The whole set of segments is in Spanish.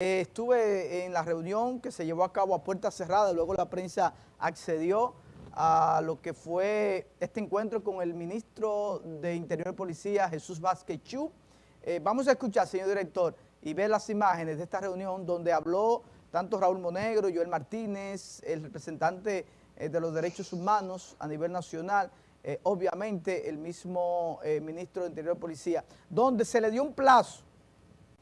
Eh, estuve en la reunión que se llevó a cabo a puerta cerrada, luego la prensa accedió a lo que fue este encuentro con el ministro de Interior y Policía, Jesús Vázquez Chu. Eh, vamos a escuchar, señor director, y ver las imágenes de esta reunión donde habló tanto Raúl Monegro, Joel Martínez, el representante eh, de los derechos humanos a nivel nacional, obviamente el mismo ministro de Interior y Policía, donde se le dio un plazo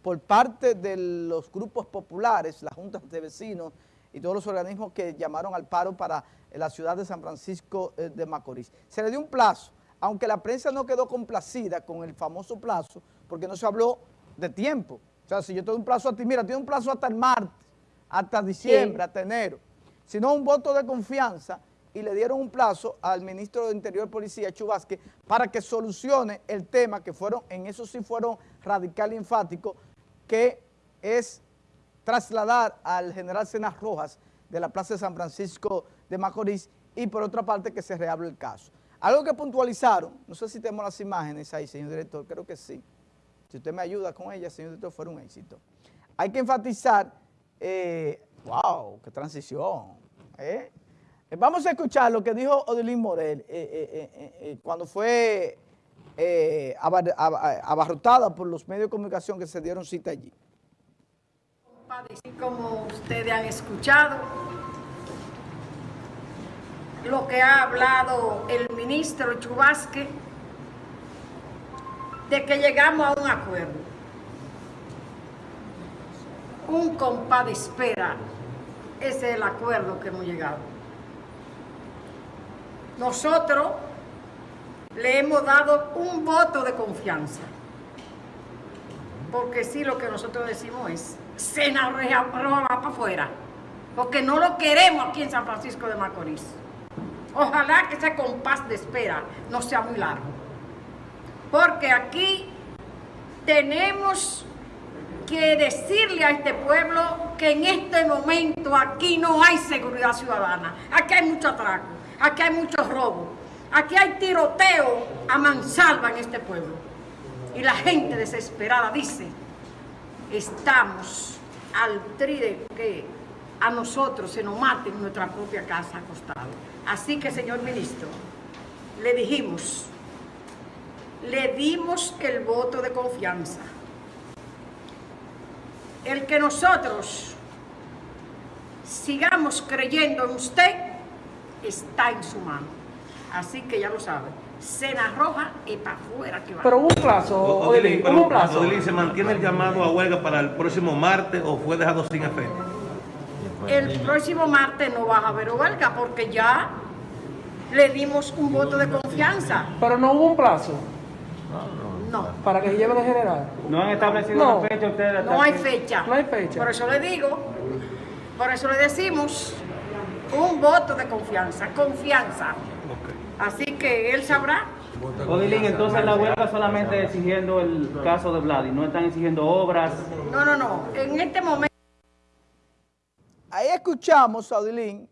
por parte de los grupos populares, las juntas de vecinos y todos los organismos que llamaron al paro para la ciudad de San Francisco eh, de Macorís. Se le dio un plazo, aunque la prensa no quedó complacida con el famoso plazo, porque no se habló de tiempo. O sea, si yo te doy un plazo a ti, mira, tiene un plazo hasta el martes, hasta diciembre, hasta enero, sino un voto de confianza y le dieron un plazo al ministro de Interior y Policía, Chubasque, para que solucione el tema que fueron, en eso sí fueron radical y enfáticos, que es trasladar al general Cenas Rojas de la Plaza de San Francisco de Macorís y por otra parte que se reable el caso. Algo que puntualizaron, no sé si tenemos las imágenes ahí, señor director, creo que sí. Si usted me ayuda con ella, señor director, fuera un éxito. Hay que enfatizar, eh, wow, qué transición. ¿eh? Vamos a escuchar lo que dijo Odilín Morel eh, cuando fue eh, abarrotada por los medios de comunicación que se dieron cita allí. Como ustedes han escuchado, lo que ha hablado el ministro Chubasque, de que llegamos a un acuerdo. Un compás de espera, ese es el acuerdo que hemos llegado. Nosotros le hemos dado un voto de confianza. Porque sí, lo que nosotros decimos es, cena roja para afuera. Porque no lo queremos aquí en San Francisco de Macorís. Ojalá que ese compás de espera no sea muy largo. Porque aquí tenemos que decirle a este pueblo que en este momento aquí no hay seguridad ciudadana. Aquí hay mucho atraco, aquí hay mucho robo, Aquí hay tiroteo a mansalva en este pueblo. Y la gente desesperada dice, estamos al tri de que a nosotros se nos mate en nuestra propia casa acostado. Así que, señor ministro, le dijimos, le dimos el voto de confianza. El que nosotros sigamos creyendo en usted está en su mano. Así que ya lo saben. Cena roja y para afuera que va. Pero un plazo, Odilín, un plazo. ¿se mantiene el llamado a huelga para el próximo martes o fue dejado sin efecto? El próximo martes no va a haber huelga porque ya le dimos un voto de confianza. Pero no hubo un plazo. No. Para que se lleve de general. No han establecido una fecha ustedes. No hay fecha. No hay fecha. Por eso le digo, por eso le decimos un voto de confianza. Confianza. Así que él sabrá. Odilín, entonces la huelga solamente exigiendo el caso de Vladi, no están exigiendo obras. No, no, no. En este momento. Ahí escuchamos a Odilín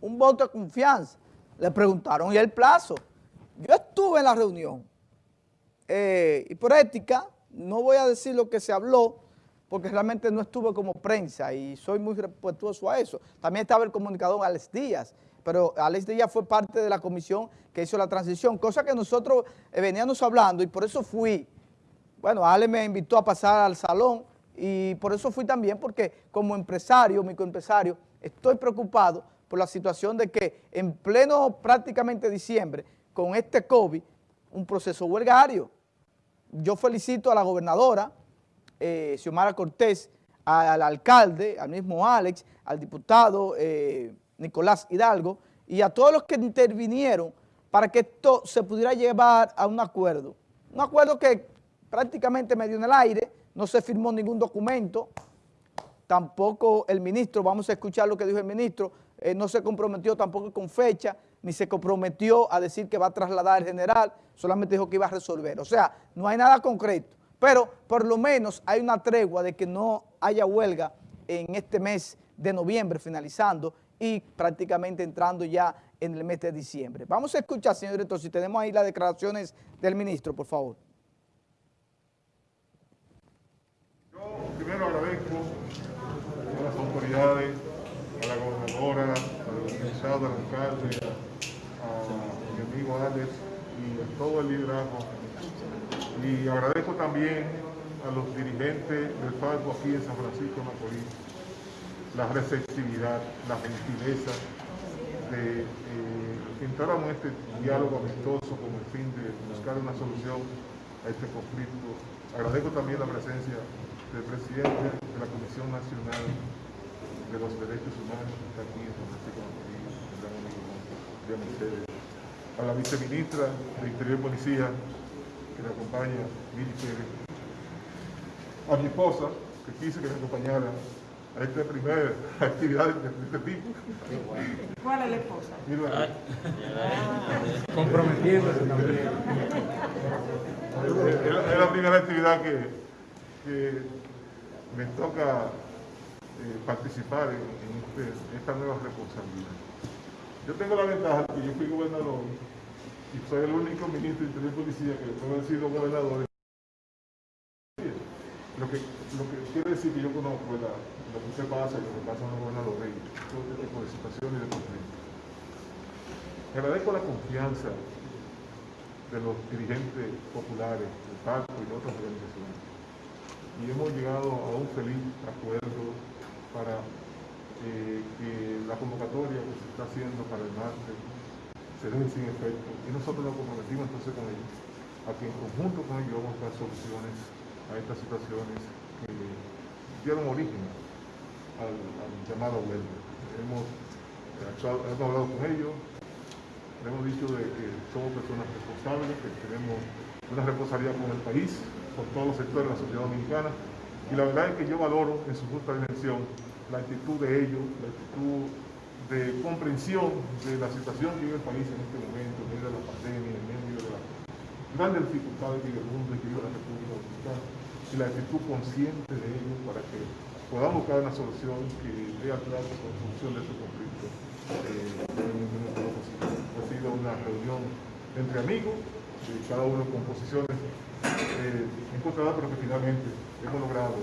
un voto de confianza. Le preguntaron, ¿y el plazo? Yo estuve en la reunión eh, y por ética no voy a decir lo que se habló porque realmente no estuve como prensa y soy muy respetuoso a eso. También estaba el comunicador Alex Díaz pero Alex Díaz fue parte de la comisión que hizo la transición, cosa que nosotros eh, veníamos hablando y por eso fui. Bueno, Alex me invitó a pasar al salón y por eso fui también, porque como empresario, microempresario, estoy preocupado por la situación de que en pleno prácticamente diciembre, con este COVID, un proceso huelgario. Yo felicito a la gobernadora, eh, Xiomara Cortés, al alcalde, al mismo Alex, al diputado eh, Nicolás Hidalgo, y a todos los que intervinieron para que esto se pudiera llevar a un acuerdo. Un acuerdo que prácticamente me dio en el aire, no se firmó ningún documento, tampoco el ministro, vamos a escuchar lo que dijo el ministro, eh, no se comprometió tampoco con fecha, ni se comprometió a decir que va a trasladar al general, solamente dijo que iba a resolver. O sea, no hay nada concreto, pero por lo menos hay una tregua de que no haya huelga en este mes de noviembre finalizando y prácticamente entrando ya en el mes de diciembre. Vamos a escuchar, señor director, si tenemos ahí las declaraciones del ministro, por favor. Yo primero agradezco a las autoridades, a la gobernadora, al organizado, al alcalde, a mi amigo Alex y a todo el liderazgo. Y agradezco también a los dirigentes del Falco aquí en San Francisco de Macorís la receptividad, la gentileza de eh, que entráramos en este diálogo amistoso con el fin de buscar una solución a este conflicto. Agradezco también la presencia del presidente de la Comisión Nacional de los Derechos Humanos que está aquí en San Francisco de Mercedes. A la viceministra de Interior y Policía que me acompaña, Miri Pérez. A mi esposa, que quise que me acompañara a esta primera actividad de, de este tipo. ¿Cuál es la esposa? Mira, Comprometiéndose también. es, es la- es la primera actividad que, que me toca eh, participar en, en este- esta nueva responsabilidad. Yo tengo la ventaja que yo fui gobernador y soy el único ministro de Interior y Policía que después de haber sido gobernador. Lo que, que yo conozco la- lo que se pasa y lo que pasa en los gobernadores todo este de situaciones y de conflictos. Agradezco la confianza de los dirigentes populares del PACO y de otras organizaciones. Y hemos llegado a un feliz acuerdo para eh, que la convocatoria que se está haciendo para el martes se deje sin efecto. Y nosotros nos comprometimos entonces con ellos a que en conjunto con ellos vamos a buscar soluciones a estas situaciones que dieron origen al, al llamado huelga. Hemos, hablado con ellos, le hemos dicho de que somos personas responsables, que tenemos una responsabilidad con el país, con todos los sectores de la sociedad dominicana. Y la verdad es que yo valoro en su justa dimensión la actitud de ellos, la actitud de comprensión de la situación que vive el país en este momento, en medio de la pandemia, en medio de las grandes dificultades que vive el mundo y que vive la República Dominicana, y la actitud consciente de ellos para que podamos buscar una solución que dé atrás con la solución de este conflicto eh, en el minuto lo posible. Ha sido una reunión entre amigos, eh, cada uno con posiciones eh, encontradas, pero que finalmente hemos logrado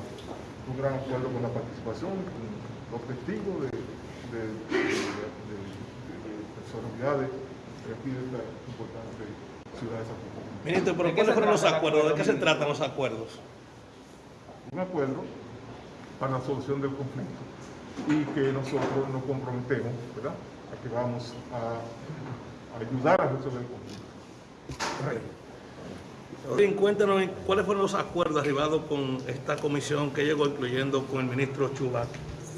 un gran acuerdo con la participación, con los testigos de, de, de- de- de- de personalidades de aquí de esta importante ciudad de San Francisco. Ministro, pero ¿De qué ¿cuáles fueron los acuerdos? ¿De qué se tratan los acuerdos? Un acuerdo para la solución del conflicto y que nosotros nos comprometemos, ¿verdad?, a que vamos a, a ayudar a resolver el conflicto. Bien, cuéntanos cuáles fueron los acuerdos arribados con esta comisión que llegó, incluyendo con el ministro Chubac.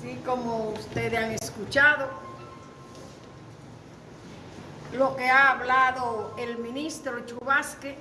Sí, como ustedes han escuchado, lo que ha hablado el ministro Chubasque